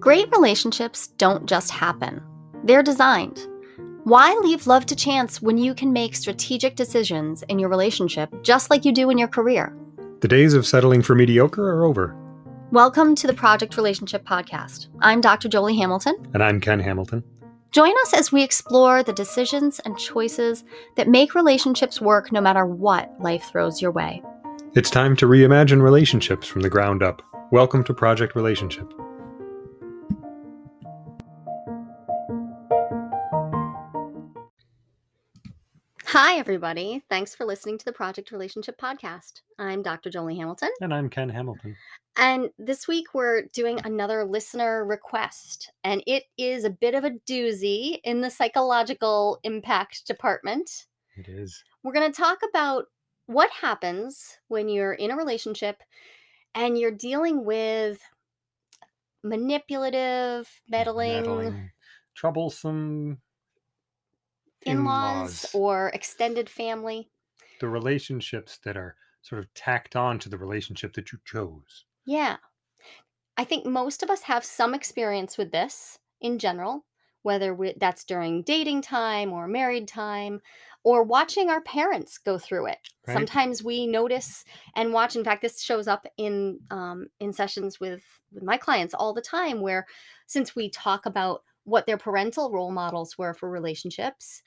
Great relationships don't just happen, they're designed. Why leave love to chance when you can make strategic decisions in your relationship just like you do in your career? The days of settling for mediocre are over. Welcome to the Project Relationship Podcast. I'm Dr. Jolie Hamilton. And I'm Ken Hamilton. Join us as we explore the decisions and choices that make relationships work no matter what life throws your way. It's time to reimagine relationships from the ground up. Welcome to Project Relationship. Hi, everybody. Thanks for listening to the Project Relationship Podcast. I'm Dr. Jolie Hamilton. And I'm Ken Hamilton. And this week we're doing another listener request, and it is a bit of a doozy in the psychological impact department. It is. We're going to talk about what happens when you're in a relationship and you're dealing with manipulative, meddling, Meddling, troublesome in laws in-laws. or extended family. the relationships that are sort of tacked on to the relationship that you chose. Yeah. I think most of us have some experience with this in general, whether we, that's during dating time or married time or watching our parents go through it. Right. Sometimes we notice and watch. In fact, this shows up in um, in sessions with with my clients all the time, where since we talk about what their parental role models were for relationships,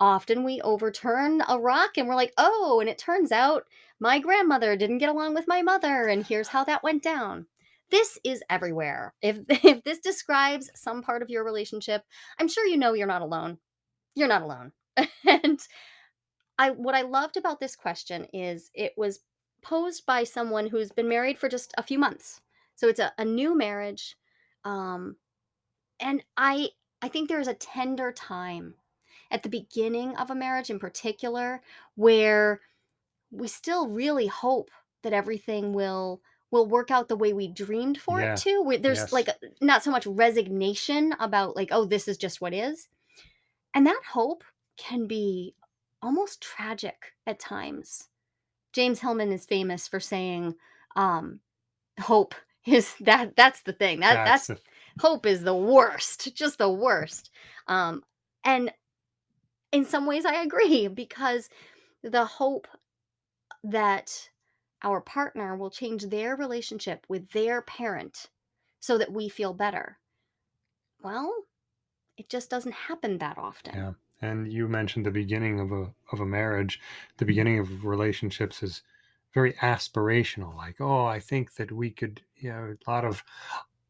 often we overturn a rock and we're like, oh, and it turns out my grandmother didn't get along with my mother, and here's how that went down. This is everywhere. If if this describes some part of your relationship, I'm sure you know you're not alone. You're not alone. and I what I loved about this question is it was posed by someone who's been married for just a few months. So it's a, a new marriage. Um, and I I think there's a tender time at the beginning of a marriage in particular where we still really hope that everything will will work out the way we dreamed for Yeah, it to. We, there's yes. like not so much resignation about like oh this is just what is. And that hope can be almost tragic at times. James Hillman is famous for saying um hope is that that's the thing. That that's the, hope is the worst, just the worst. Um, and in some ways, I agree because the hope that our partner will change their relationship with their parent so that we feel better. Well, it just doesn't happen that often. yeah. And you mentioned the beginning of a of a marriage. The mm-hmm. beginning of relationships is very aspirational. Like, oh, I think that we could, you know, a lot of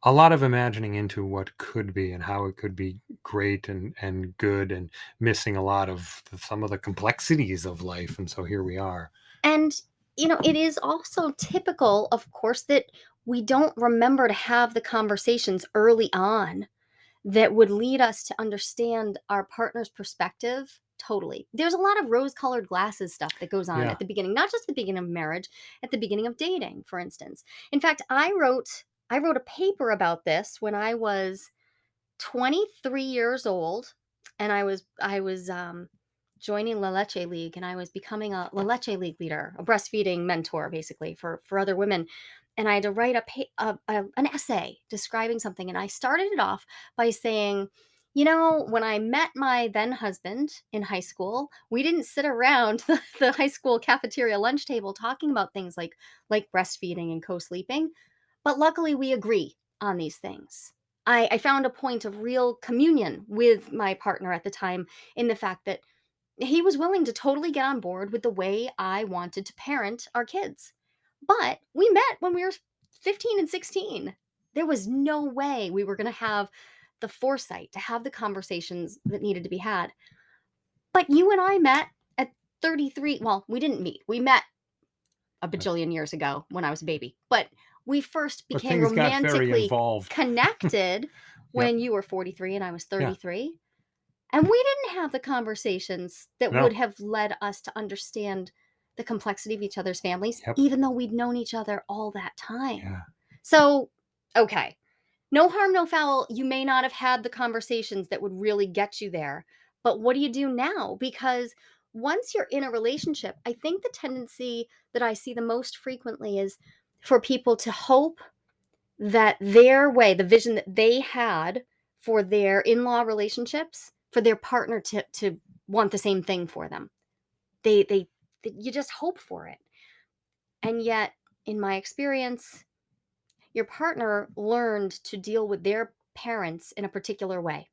a lot of imagining into what could be and how it could be great and and good and missing a lot of the, some of the complexities of life and so here we are And, you know, it is also typical, of course, that we don't remember to have the conversations early on that would lead us to understand our partner's perspective totally. There's a lot of rose colored glasses stuff that goes on Yeah. at the beginning, not just the beginning of marriage, at the beginning of dating, for instance. In fact, I wrote I wrote a paper about this when I was 23 years old and I was I was um joining La Leche League and I was becoming a La Leche League leader, a breastfeeding mentor basically for for other women. And I had to write a, a, a an essay describing something and I started it off by saying, you know, when I met my then husband in high school, we didn't sit around the, the high school cafeteria lunch table talking about things like like breastfeeding and co-sleeping, but luckily we agree on these things. I, I found a point of real communion with my partner at the time in the fact that he was willing to totally get on board with the way I wanted to parent our kids. But we met when we were 15 and 16. There was no way we were going to have the foresight to have the conversations that needed to be had. But you and I met at 33. Well, we didn't meet. We met a bajillion years ago when I was a baby. But we first became things got very romantically connected when you were 43 and I was 33. And we didn't have the conversations that No. would have led us to understand the complexity of each other's families, Yep. even though we'd known each other all that time. yeah So, okay, no harm, no foul. You may not have had the conversations that would really get you there. But what do you do now? Because once you're in a relationship, I think the tendency that I see the most frequently is for people to hope that their way, the vision that they had for their in-law relationships, for their partner to to want the same thing for them. They they, th you just hope for it. And yet, in my experience, your partner learned to deal with their parents in a particular way.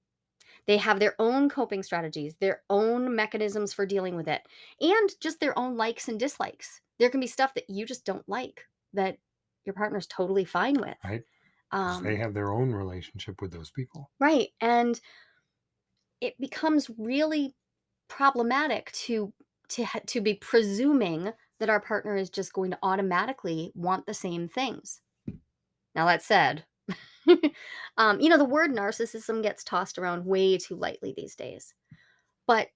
They have their own coping strategies, their own mechanisms for dealing with it, and just their own likes and dislikes. There can be stuff that you just don't like that your partner's totally fine with. right? 'Cause they Um, have their own relationship with those people. right. And it becomes really problematic to to to be presuming that our partner is just going to automatically want the same things. Now that said, um, you know the word narcissism gets tossed around way too lightly these days. But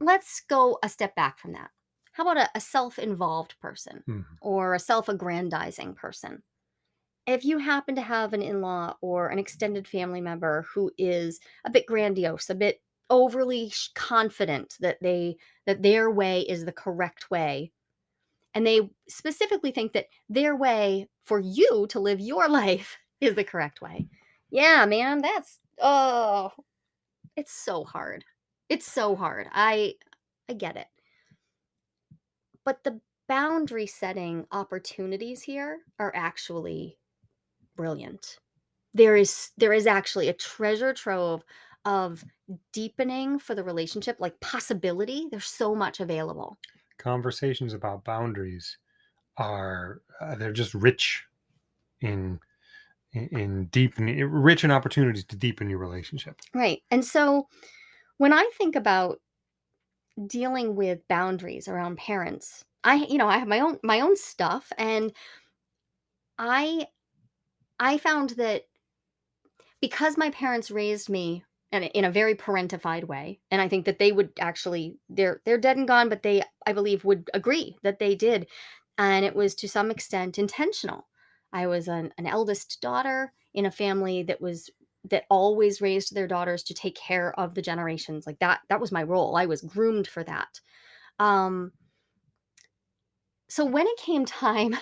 let's go a step back from that. How about a, a self-involved person Mhm. or a self-aggrandizing person? If you happen to have an in-law or an extended family member who is a bit grandiose, a bit overly confident that they that their way is the correct way, and they specifically think that their way for you to live your life is the correct way. Yeah, man, that's oh, it's so hard. It's so hard. I I get it. But the boundary setting opportunities here are actually brilliant. There is there is actually a treasure trove of deepening for the relationship, like possibility. There's so much available. Conversations about boundaries are uh, they're just rich in in, in deepening rich in opportunities to deepen your relationship. Right. And so when I think about dealing with boundaries around parents, I you know, I have my own my own stuff and I I found that because my parents raised me in a, in a very parentified way and i think that they would actually they're they're dead and gone but they i believe would agree that they did and it was to some extent intentional. I was an, an eldest daughter in a family that was that always raised their daughters to take care of the generations like that that was my role i was groomed for that um so when it came time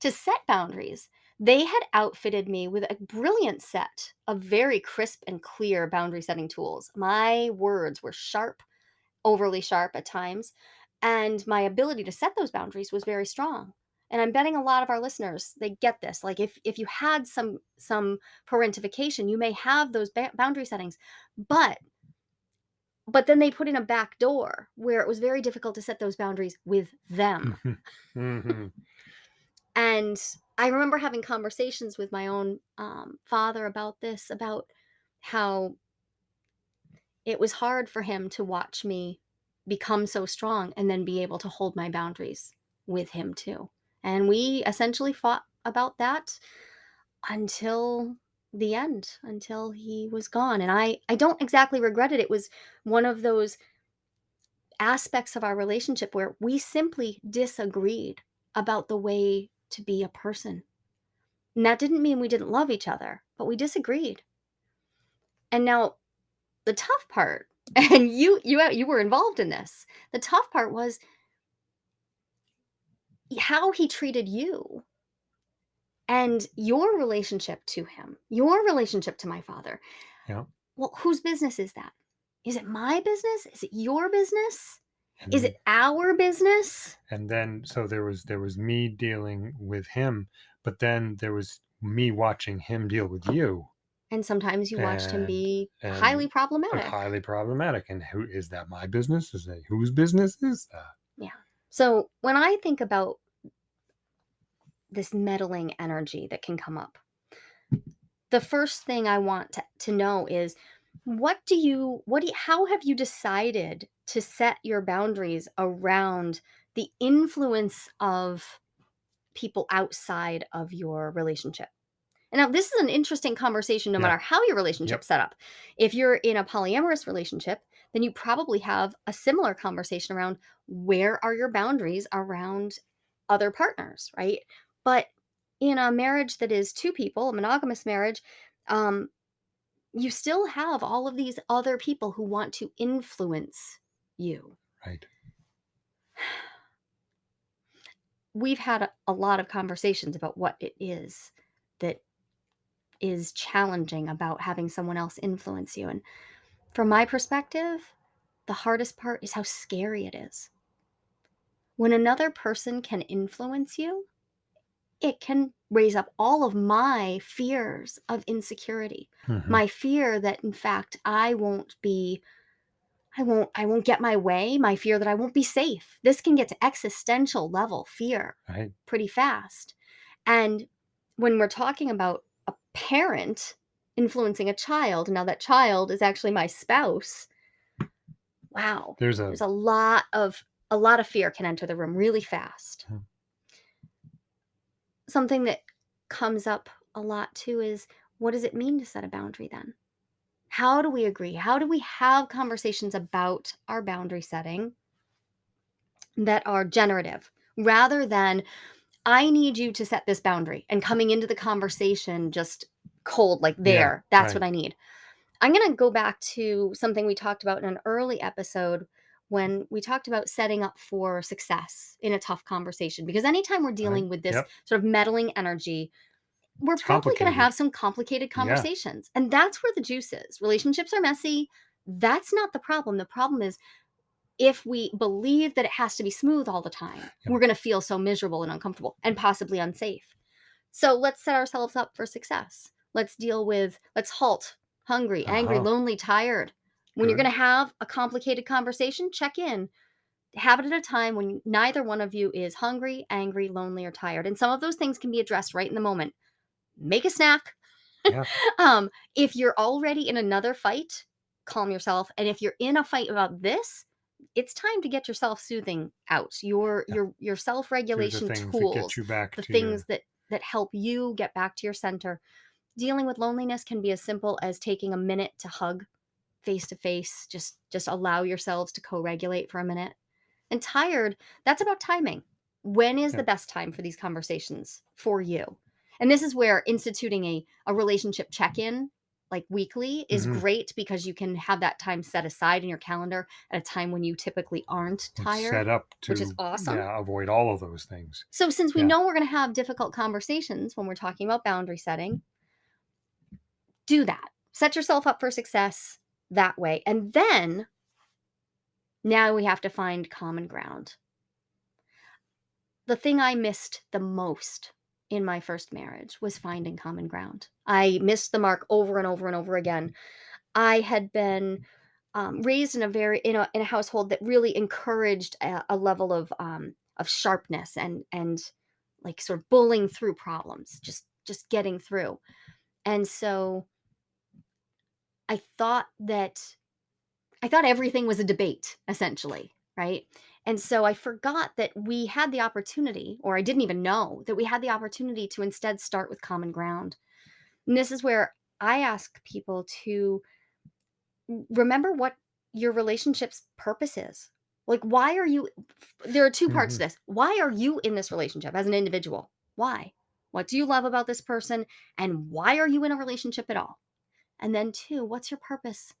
to set boundaries, they had outfitted me with a brilliant set of very crisp and clear boundary setting tools. My words were sharp, overly sharp at times, and my ability to set those boundaries was very strong. And I'm betting a lot of our listeners they get this. Like if if you had some some parentification, you may have those ba- boundary settings, but but then they put in a back door where it was very difficult to set those boundaries with them Mhm. And I remember having conversations with my own um, father about this, about how it was hard for him to watch me become so strong and then be able to hold my boundaries with him too. And we essentially fought about that until the end, until he was gone. And I, I don't exactly regret it. It was one of those aspects of our relationship where we simply disagreed about the way to be a person And that didn't mean we didn't love each other, but we disagreed. And now the tough part, and you you you were involved in this. The tough part was how he treated you and your relationship to him, your relationship to my father. Yeah. Well, whose business is that? Is it my business? Is it your business? Is it our business? and then so there was there was me dealing with him, but then there was me watching him deal with you And sometimes you watched him be highly problematic. highly problematic. And who is that my business? Is that whose business is that? Yeah. So when I think about this meddling energy that can come up, the first thing I want to, to know is what do you what do you, how have you decided to set your boundaries around the influence of people outside of your relationship? And now this is an interesting conversation no Yeah. matter how your relationship's set up. If you're in a polyamorous relationship, then you probably have a similar conversation around where are your boundaries around other partners, right? But in a marriage that is two people, a monogamous marriage, um, you still have all of these other people who want to influence you. Right. We've had a, a lot of conversations about what it is that is challenging about having someone else influence you. And from my perspective, the hardest part is how scary it is. When another person can influence you, it can raise up all of my fears of insecurity. Mhm. My fear that in fact I won't be I won't I won't get my way, my fear that I won't be safe. This can get to existential level fear Right. pretty fast. And when we're talking about a parent influencing a child, now that child is actually my spouse. Wow. There's a There's a lot of a lot of fear can enter the room really fast. Hmm. Something that comes up a lot too is what does it mean to set a boundary then? How do we agree? How do we have conversations about our boundary setting that are generative rather than I need you to set this boundary and coming into the conversation just cold like Yeah, there. That's right. what I need. I'm going to go back to something we talked about in an early episode when we talked about setting up for success in a tough conversation because anytime we're dealing with this Yep. sort of meddling energy we're It's probably going to complicated. have some complicated Yeah. conversations and that's where the juice is relationships are messy that's not the problem the problem is if we believe that it has to be smooth all the time Yep. we're going to feel so miserable and uncomfortable and possibly unsafe so let's set ourselves up for success let's deal with let's halt hungry angry Uh-huh. lonely tired when you're Good. going to have a complicated conversation check in have it at a time when neither one of you is hungry angry lonely or tired and some of those things can be addressed right in the moment make a snack Yeah. um if you're already in another fight calm yourself and if you're in a fight about this it's time to get your self-soothing out your Yeah. your your They're the self-regulation things that tools get you back the to your things that that help you get back to your center dealing with loneliness can be as simple as taking a minute to hug face to face just just allow yourselves to co-regulate for a minute and tired that's about timing when is Yeah. the best time for these conversations for you and this is where instituting a, a relationship check-in like weekly is Mhm. great because you can have that time set aside in your calendar at a time when you typically aren't it's tired set up to which is awesome. yeah, avoid all of those things. so since we Yeah. know we're going to have difficult conversations when we're talking about boundary setting do that. Set yourself up for success that way and then now we have to find common ground. The thing i missed the most in my first marriage was finding common ground. I missed the mark over and over and over again. I had been um, raised in a very in a, in a household that really encouraged a, a level of um, of sharpness and and like sort of bullying through problems just just getting through. And so i thought that i thought everything was a debate essentially right and so i forgot that we had the opportunity or i didn't even know that we had the opportunity to instead start with common ground and this is where i ask people to remember what your relationship's purpose is. Like, why are you? There are two parts Mhm. to this. Why are you in this relationship as an individual? Why? What do you love about this person? And why are you in a relationship at all? And then, two, what's your purpose?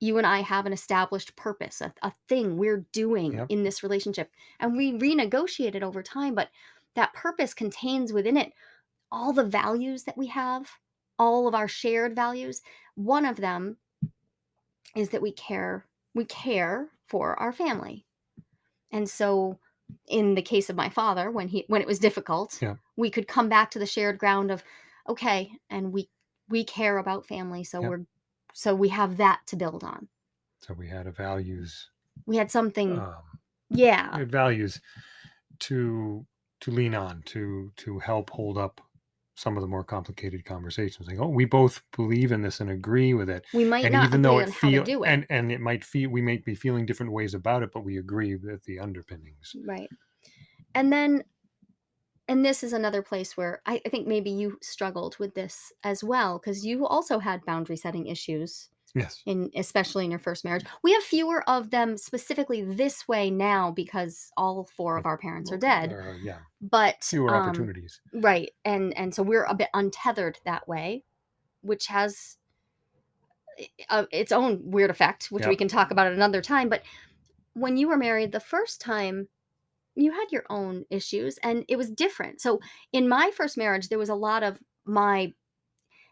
You and I have an established purpose, a, a thing we're doing Yep. in this relationship. And we renegotiate it over time, but that purpose contains within it all the values that we have, all of our shared values. One of them is that we care we care for our family and so in the case of my father when he when it was difficult Yeah. we could come back to the shared ground of okay and we we care about family so Yeah. we're so we have that to build on So we had a values we had something um, yeah we had values to to lean on to to help hold up some of the more complicated conversations. Like, oh, we both believe in this and agree with it. we might and not even though it how to feel do it and and it might feel we might be feeling different ways about it, but we agree with the underpinnings. right and then and this is another place where I, I think maybe you struggled with this as well because you also had boundary setting issues Yes. in especially in your first marriage. We have fewer of them specifically this way now because all four of our parents are dead. Are, yeah, But fewer um, opportunities. right, and and so we're a bit untethered that way, which has uh, its own weird effect, which we can talk about at another time. But when you were married the first time, you had your own issues, and it was different. So in my first marriage, there was a lot of my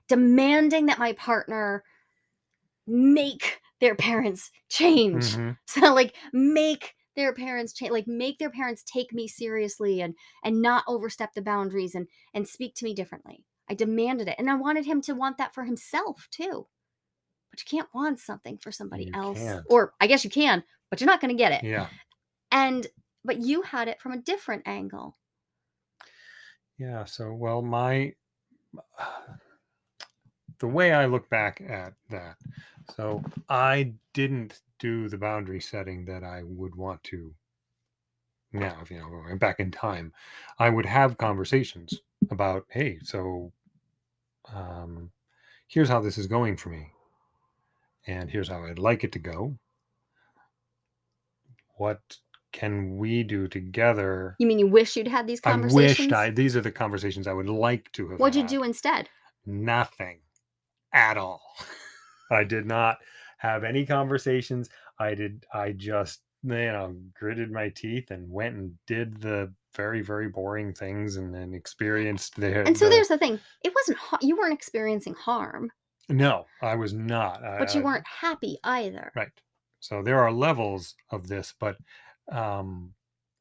demanding that my partner make their parents change. Mhm. So like make their parents change like make their parents take me seriously and and not overstep the boundaries and and speak to me differently. I demanded it and I wanted him to want that for himself too. But you can't want something for somebody You else can't. or I guess you can, but you're not going to get it. Yeah. And but you had it from a different angle. Yeah. So, well, my the way I look back at that, so I didn't do the boundary setting that I would want to now. If you know, back in time, I would have conversations about, hey, so um, here's how this is going for me, and here's how I'd like it to go. What can we do together? You mean you wish you'd had these conversations? I conversations? wished I. These are the conversations I would like to have. What'd you had. do instead? Nothing at all. I did not have any conversations. I did. I just you know gritted my teeth and went and did the very very boring things and then experienced the. And so the- there's the thing. It wasn't ha- you weren't experiencing harm, no, I was not. but you I- weren't happy either. right. So there are levels of this, but um,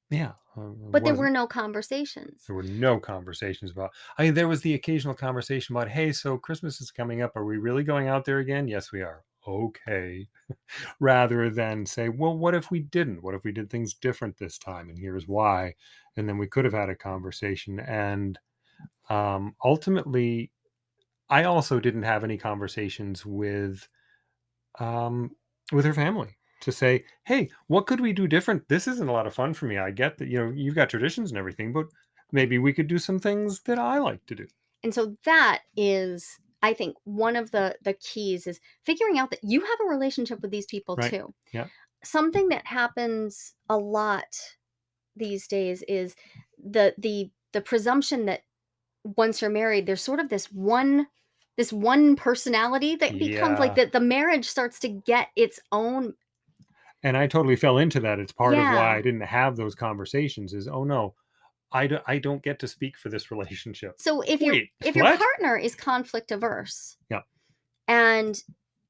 yeah. uh, But there were no conversations. There were no conversations about. I mean, there was the occasional conversation about, "Hey, so Christmas is coming up. Are we really going out there again?" Yes, we are. Okay. Rather than say, "Well, what if we didn't? What if we did things different this time? And here's why." And then we could have had a conversation. And um, ultimately, I also didn't have any conversations with um, with her family to say, "Hey, what could we do different? This isn't a lot of fun for me. I get that you know you've got traditions and everything, but maybe we could do some things that I like to do." And so that is I think one of the the keys is figuring out that you have a relationship with these people Right. too. Yeah. Something that happens a lot these days is the the the presumption that once you're married there's sort of this one this one personality that becomes like that the marriage starts to get its own And I totally fell into that. It's part of why I didn't have those conversations. Is oh no, I don't, I don't get to speak for this relationship. So if your if your what? partner is conflict averse, Yeah. and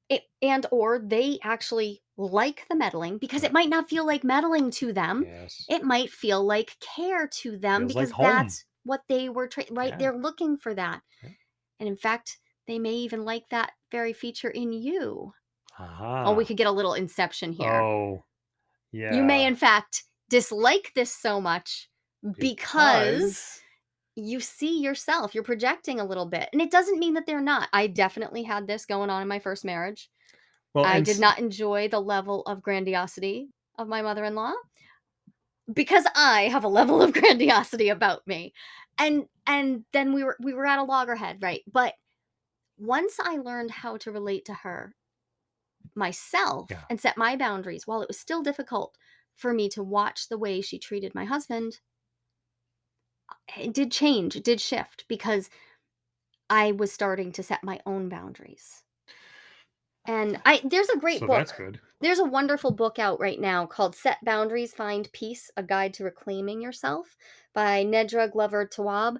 it and or they actually like the meddling because it might not feel like meddling to them. Yes. It might feel like care to them Feels because home. that's what they were tra- right. Yeah. They're looking for that, Yeah. and in fact, they may even like that very feature in you. Oh, we could get a little inception here. Oh, yeah. You may, in fact, dislike this so much because? you see yourself you're projecting a little bit and it doesn't mean that they're not. I definitely had this going on in my first marriage. Well, i and did s- not enjoy the level of grandiosity of my mother-in-law because i have a level of grandiosity about me. And and then we were we were at a loggerhead right? But once i learned how to relate to her myself Yeah. and set my boundaries while it was still difficult for me to watch the way she treated my husband eh, it did change it did shift because i was starting to set my own boundaries and i there's a great so book that's good. there's a wonderful book out right now called set boundaries find peace a guide to reclaiming yourself by Nedra Glover Tawwab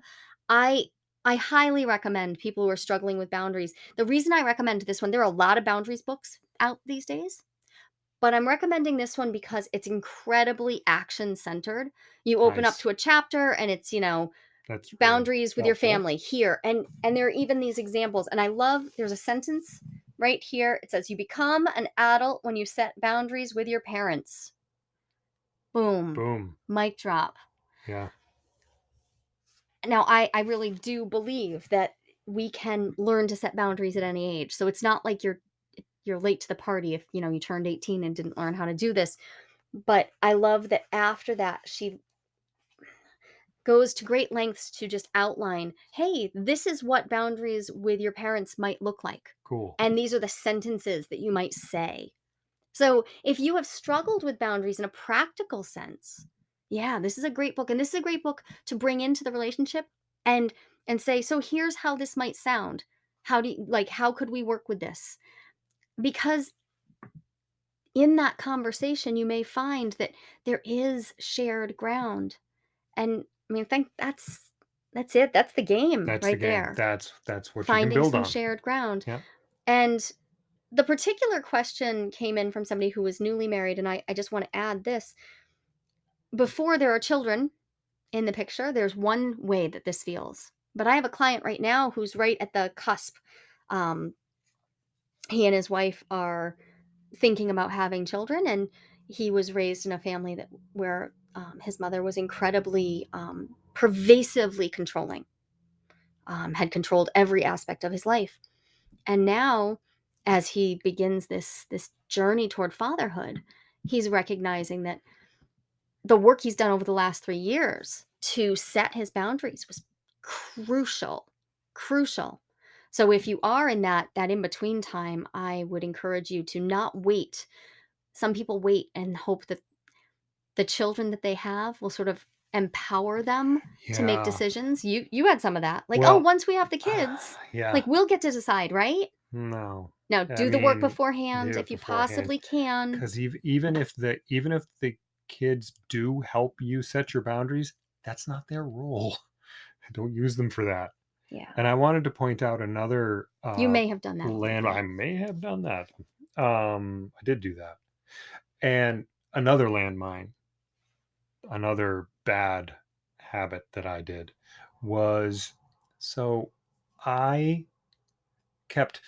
i i highly recommend people who are struggling with boundaries the reason i recommend this one there are a lot of boundaries books out these days but i'm recommending this one because it's incredibly action centered you open up to a chapter and it's you know That's really boundaries with your helpful. family here and and there are even these examples and i love there's a sentence right here it says you become an adult when you set boundaries with your parents boom, Boom. mic drop Yeah. now i i really do believe that we can learn to set boundaries at any age so it's not like you're you're late to the party if you know you turned 18 and didn't learn how to do this. But i love that after that she goes to great lengths to just outline hey this is what boundaries with your parents might look like. Cool. and these are the sentences that you might say. So if you have struggled with boundaries in a practical sense yeah this is a great book and this is a great book to bring into the relationship and and say so here's how this might sound. How do you like how could we work with this because in that conversation you may find that there is shared ground and i mean think that's That's it. That's the game That's the right game. there. That's that's what you can Finding build some on. shared ground. Yeah. And the particular question came in from somebody who was newly married, and I, I just want to add this. Before there are children in the picture, there's one way that this feels. But I have a client right now who's right at the cusp. Um, he and his wife are thinking about having children, and he was raised in a family that where um, his mother was incredibly um, pervasively controlling, um, had controlled every aspect of his life, and now, as he begins this this journey toward fatherhood, he's recognizing that the work he's done over the last three years to set his boundaries was crucial, crucial. So if you are in that that in between time, I would encourage you to not wait. Some people wait and hope that the children that they have will sort of empower them to make Yeah. decisions. You you had some of that. Like, "Oh, Well, once we have the ah, kids, yeah. like we'll get to decide, right?" No. Now, I do the work mean, beforehand do it if you beforehand. possibly can. Because even if the even if the kids do help you set your boundaries, that's not their role. Don't use them for that. Yeah. And I wanted to point out another You uh, may have done that. land. I may have done that. Um, I did do that. And another landmine, another bad habit that I did was so I kept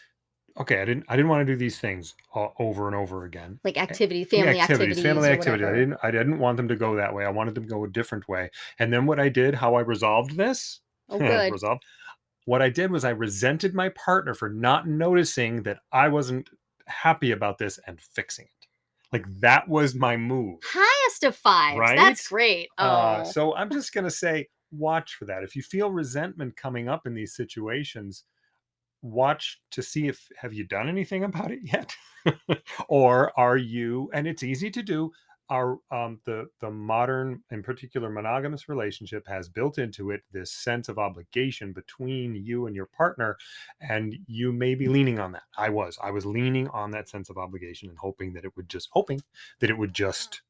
okay. I didn't I didn't want to do these things all, over and over again. Like activity, Yeah, family activities, family activity. I didn't I didn't want them to go that way. I wanted them to go a different way. And then what I did, how I resolved this, Oh, good. resolved. What I did was I resented my partner for not noticing that I wasn't happy about this and fixing it. Like that was my move. Highest of fives. Right? That's great. Oh, Uh, so I'm just going to say, watch for that. If you feel resentment coming up in these situations, watch to see if have you done anything about it yet, or are you? And it's easy to do. Are um, the the modern, in particular, monogamous relationship has built into it this sense of obligation between you and your partner, and you may be leaning on that. I was, I was leaning on that sense of obligation and hoping that it would just hoping that it would just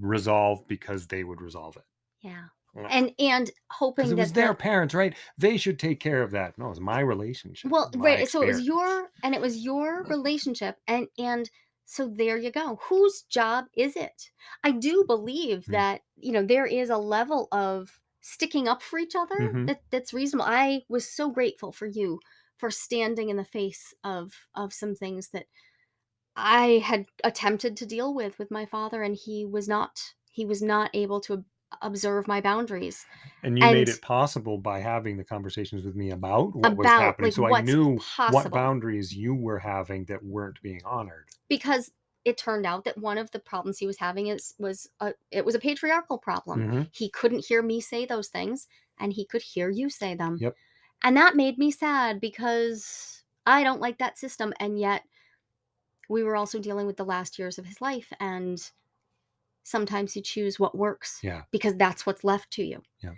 resolve because they would resolve it. yeah. And and hoping it that was their the- parents, right? They should take care of that. No, it was my relationship. well, my right. So it was your and it was your relationship, and and so there you go. Whose job is it? I do believe Mm. that you know there is a level of sticking up for each other Mhm. that that's reasonable. I was so grateful for you for standing in the face of of some things that I had attempted to deal with with my father, and he was not he was not able to observe my boundaries And you made it possible by having the conversations with me about what was happening. like, so I knew possible. what boundaries you were having that weren't being honored. because it turned out that one of the problems he was having is was a it was a patriarchal problem. Mhm. He couldn't hear me say those things and he could hear you say them. Yep. And that made me sad because I don't like that system and yet we were also dealing with the last years of his life and sometimes you choose what works Yeah. because that's what's left to you. Yeah.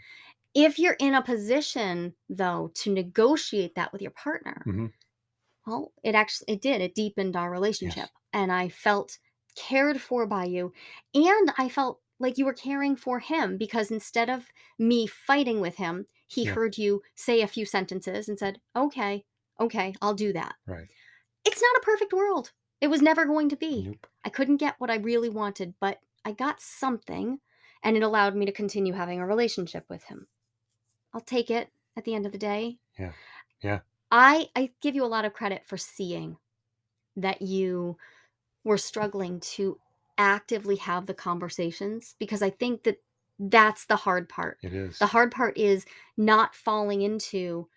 If you're in a position though to negotiate that with your partner, Mhm. well, it actually it did. It deepened our relationship and I felt cared for by you and I felt like you were caring for him because instead of me fighting with him, he Yeah. heard you say a few sentences and said, "Okay, okay, I'll do that." Right. It's not a perfect world. It was never going to be. Nope. I couldn't get what I really wanted, but I got something and it allowed me to continue having a relationship with him. I'll take it at the end of the day. Yeah. Yeah. I I give you a lot of credit for seeing that you were struggling to actively have the conversations because I think that that's the hard part. It is. The hard part is not falling into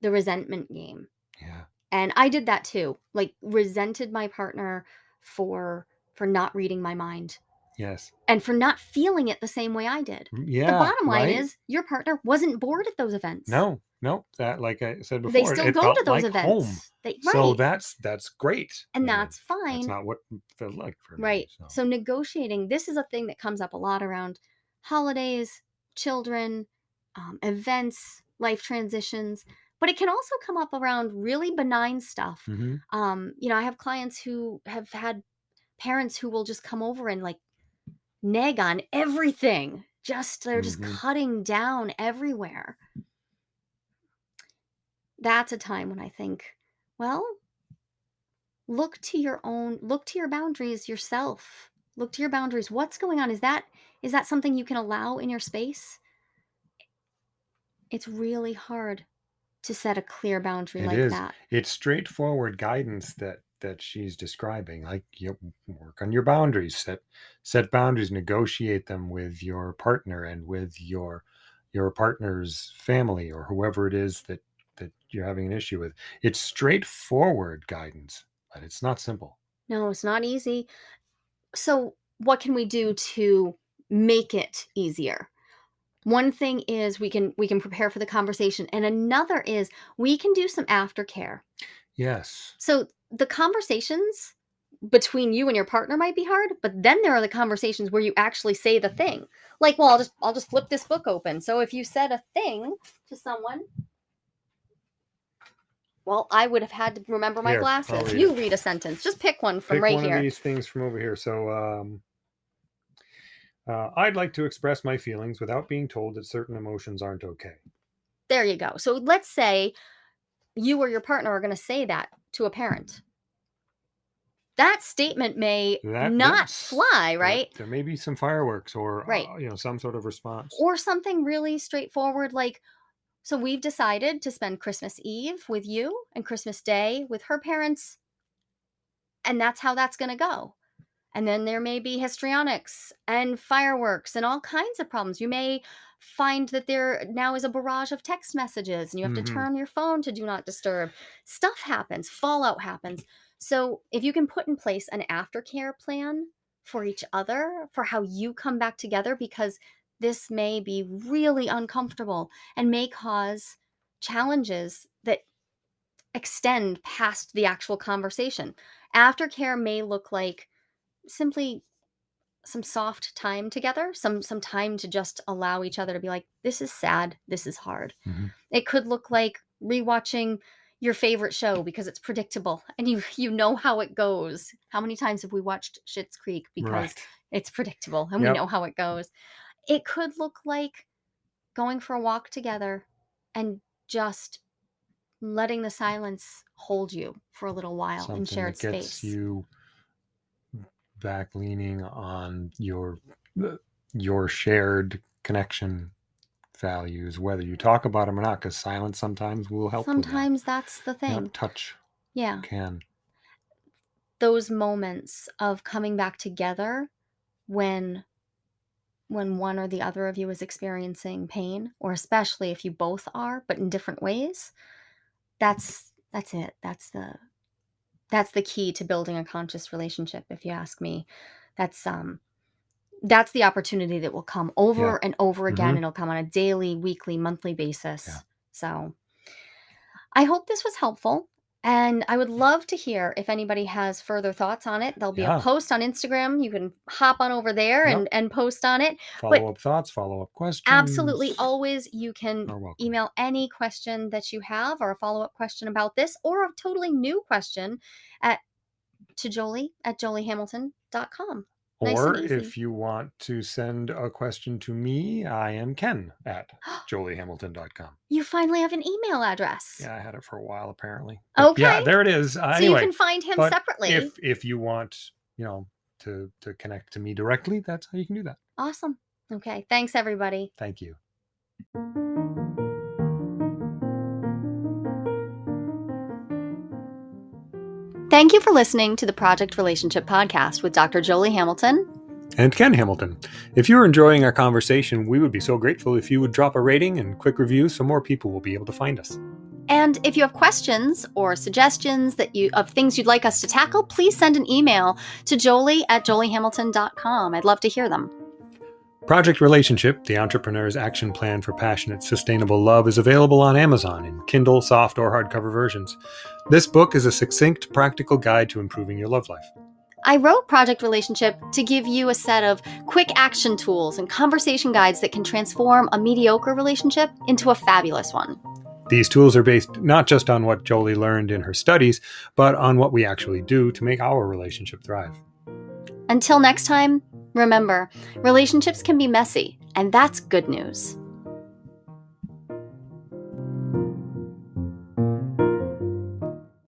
the resentment game. Yeah. And I did that too. Like resented my partner for for not reading my mind Yes. and for not feeling it the same way I did. Mm, Yeah. the bottom line right? is your partner wasn't bored at those events. no, no. That, like I said before, they still go to those like events. home. They, So that's that's great. and that's fine. That's not what felt like for me. Right. so. So. negotiating, this is a thing that comes up a lot around holidays, children, um, events, life transitions, but it can also come up around really benign stuff. Mhm. Um, you know, I have clients who have had parents who will just come over and like neg on everything. Just they're just Mhm. cutting down everywhere. that's a time when I think, well, look to your own look to your boundaries yourself. Look to your boundaries. What's going on? Is that is that something you can allow in your space? It's really hard to set a clear boundary It like is. that. It's straightforward guidance that that she's describing. Like you work on your boundaries, set set boundaries, negotiate them with your partner and with your your partner's family or whoever it is that that you're having an issue with. It's straightforward guidance, but it's not simple. No, it's not easy. So, what can we do to make it easier? One thing is we can we can prepare for the conversation and another is we can do some aftercare. Yes. So, the conversations between you and your partner might be hard, but then there are the conversations where you actually say the thing. Like, well, I'll just I'll just flip this book open. So, if you said a thing to someone, well, I would have had to remember my Here, glasses. You read a sentence. Just pick one from Pick right one here. of these things from over here. So um uh, I'd like to express my feelings without being told that certain emotions aren't okay. There you go. So let's say you or your partner are going to say that to a parent. That statement may That- not fly, There- right? There, may be some fireworks or Right. uh, you know some sort of response. Or something really straightforward like so we've decided to spend Christmas Eve with you and Christmas Day with her parents. And that's how that's going to go. And then there may be histrionics and fireworks and all kinds of problems. You may find that there now is a barrage of text messages and you have Mhm. to turn your phone to do not disturb. Stuff happens, fallout happens. So if you can put in place an aftercare plan for each other, for how you come back together, because this may be really uncomfortable and may cause challenges that extend past the actual conversation. Aftercare may look like simply some soft time together, some some time to just allow each other to be like this is sad, this is hard. Mhm. It could look like rewatching your favorite show because it's predictable and you you know how it goes. How many times have we watched Schitt's Creek because Right. it's predictable and Yep. we know how it goes. It could look like going for a walk together and just letting the silence hold you for a little while Something in shared that gets space. you back leaning on your your shared connection values, whether you talk about them or not, because silence sometimes will help. Sometimes that's the thing. touch Yeah. can. Those moments of coming back together when when one or the other of you is experiencing pain or especially if you both are but in different ways that's that's it that's the that's the key to building a conscious relationship if you ask me. That's um that's the opportunity that will come over and over again. Mhm. and it'll come on a daily weekly monthly basis. Yeah. so i hope this was helpful and i would love to hear if anybody has further thoughts on it there'll be Yeah. a post on instagram you can hop on over there Yep. and and post on it Follow up thoughts, follow up questions. Absolutely. Always, you can welcome. email any question that you have or a follow up question about this or a totally new question at to Jolie at joliehamilton.com. nice and Or easy. if you want to send a question to me, I am Ken at joliehamilton.com. You finally have an email address. Yeah, I had it for a while apparently. But Yeah, Okay. there it is. Uh, so anyway, you can find him but separately. if if you want, you know, to to connect to me directly, that's how you can do that. awesome. Okay. Thanks, everybody. Thank you. Thank you for listening to the Project Relationship Podcast with Dr. Jolie Hamilton. And Ken Hamilton. If you're enjoying our conversation, we would be so grateful if you would drop a rating and quick review so more people will be able to find us. And if you have questions or suggestions that you of things you'd like us to tackle, please send an email to jolie at joliehamilton.com. I'd love to hear them. Project Relationship, the entrepreneur's action plan for passionate, sustainable love, is available on Amazon in Kindle, soft, or hardcover versions. This book is a succinct, practical guide to improving your love life. I wrote Project Relationship to give you a set of quick action tools and conversation guides that can transform a mediocre relationship into a fabulous one. These tools are based not just on what Jolie learned in her studies, but on what we actually do to make our relationship thrive. Until next time, remember relationships can be messy, and that's good news.